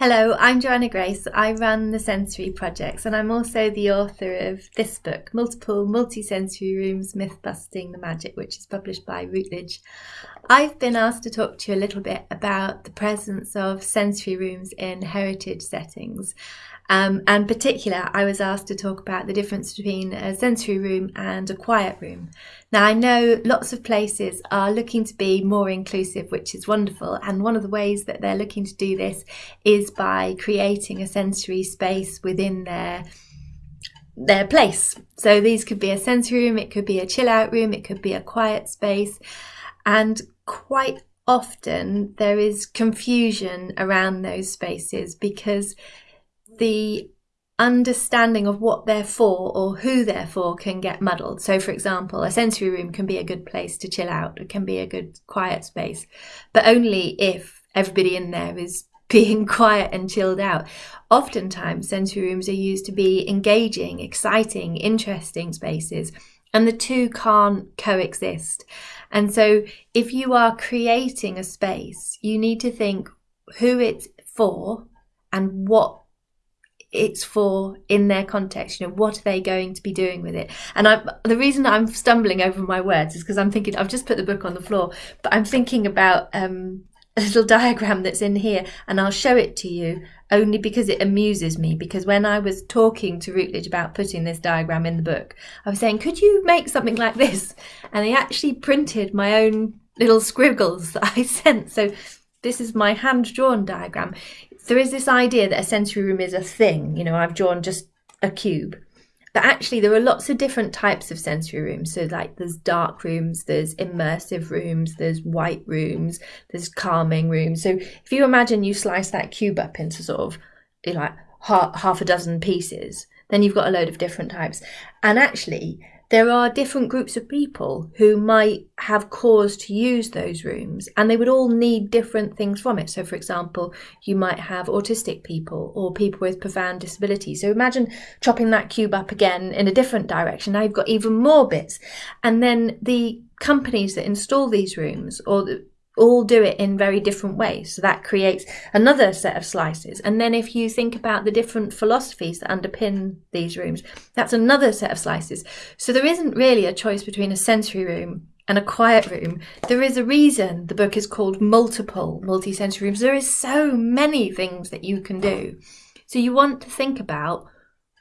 Hello, I'm Joanna Grace. I run the Sensory Projects and I'm also the author of this book, Multiple Multisensory Rooms Myth Busting the Magic, which is published by Routledge. I've been asked to talk to you a little bit about the presence of sensory rooms in heritage settings. Um, and particular, I was asked to talk about the difference between a sensory room and a quiet room. Now, I know lots of places are looking to be more inclusive, which is wonderful. And one of the ways that they're looking to do this is by creating a sensory space within their their place. So these could be a sensory room, it could be a chill out room, it could be a quiet space. And quite often there is confusion around those spaces because the understanding of what they're for or who they're for can get muddled. So, for example, a sensory room can be a good place to chill out, it can be a good quiet space, but only if everybody in there is being quiet and chilled out. Oftentimes, sensory rooms are used to be engaging, exciting, interesting spaces, and the two can't coexist. And so, if you are creating a space, you need to think who it's for and what it's for in their context you know what are they going to be doing with it? And i the reason i'm stumbling over my words is because i'm thinking i've just put the book on the floor but i'm thinking about um, a little diagram that's in here and i'll show it to you only because it amuses me because when i was talking to routledge about putting this diagram in the book i was saying could you make something like this? And they actually printed my own little scribbles that i sent. So this is my hand drawn diagram there is this idea that a sensory room is a thing. You know, I've drawn just a cube. But actually, there are lots of different types of sensory rooms. So, like, there's dark rooms, there's immersive rooms, there's white rooms, there's calming rooms. So, if you imagine you slice that cube up into sort of like half, half a dozen pieces, then you've got a load of different types. And actually, there are different groups of people who might have cause to use those rooms and they would all need different things from it. So, for example, you might have autistic people or people with profound disabilities. So, imagine chopping that cube up again in a different direction. Now you've got even more bits. And then the companies that install these rooms or the all do it in very different ways. So that creates another set of slices. And then if you think about the different philosophies that underpin these rooms, that's another set of slices. So there isn't really a choice between a sensory room and a quiet room. There is a reason the book is called Multiple Multi-Sensory Rooms. There is so many things that you can do. So you want to think about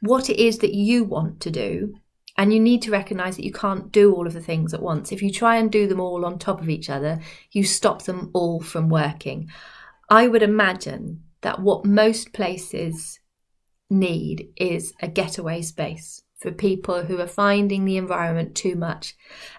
what it is that you want to do and you need to recognize that you can't do all of the things at once. If you try and do them all on top of each other, you stop them all from working. I would imagine that what most places need is a getaway space for people who are finding the environment too much.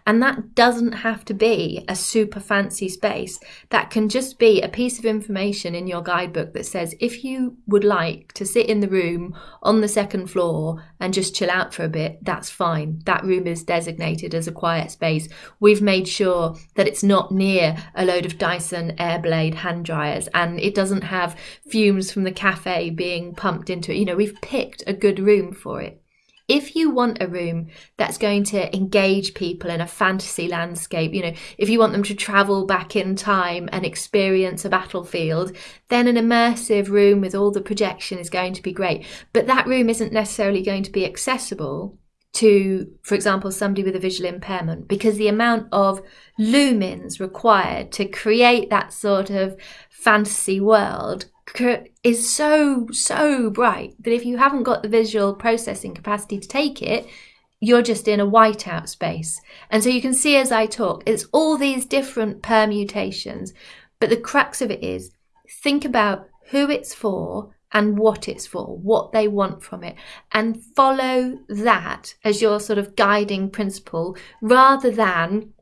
And that doesn't have to be a super fancy space. That can just be a piece of information in your guidebook that says if you would like to sit in the room on the second floor and just chill out for a bit, that's fine. That room is designated as a quiet space. We've made sure that it's not near a load of Dyson Airblade hand dryers and it doesn't have fumes from the cafe being pumped into it. You know, we've picked a good room for it. If you want a room that's going to engage people in a fantasy landscape, you know, if you want them to travel back in time and experience a battlefield, then an immersive room with all the projection is going to be great. But that room isn't necessarily going to be accessible to, for example, somebody with a visual impairment, because the amount of lumens required to create that sort of fantasy world is so, so bright that if you haven't got the visual processing capacity to take it, you're just in a whiteout space. And so you can see as I talk, it's all these different permutations. But the crux of it is think about who it's for and what it's for, what they want from it, and follow that as your sort of guiding principle rather than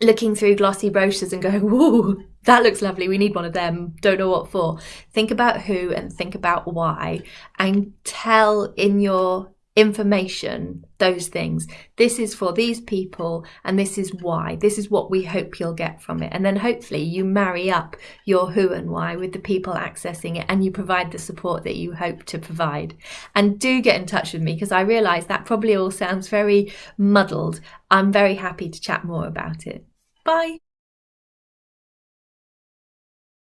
looking through glossy brochures and going, whoa, that looks lovely. We need one of them. Don't know what for. Think about who and think about why and tell in your information those things. This is for these people and this is why. This is what we hope you'll get from it. And then hopefully you marry up your who and why with the people accessing it and you provide the support that you hope to provide. And do get in touch with me because I realize that probably all sounds very muddled. I'm very happy to chat more about it. Bye.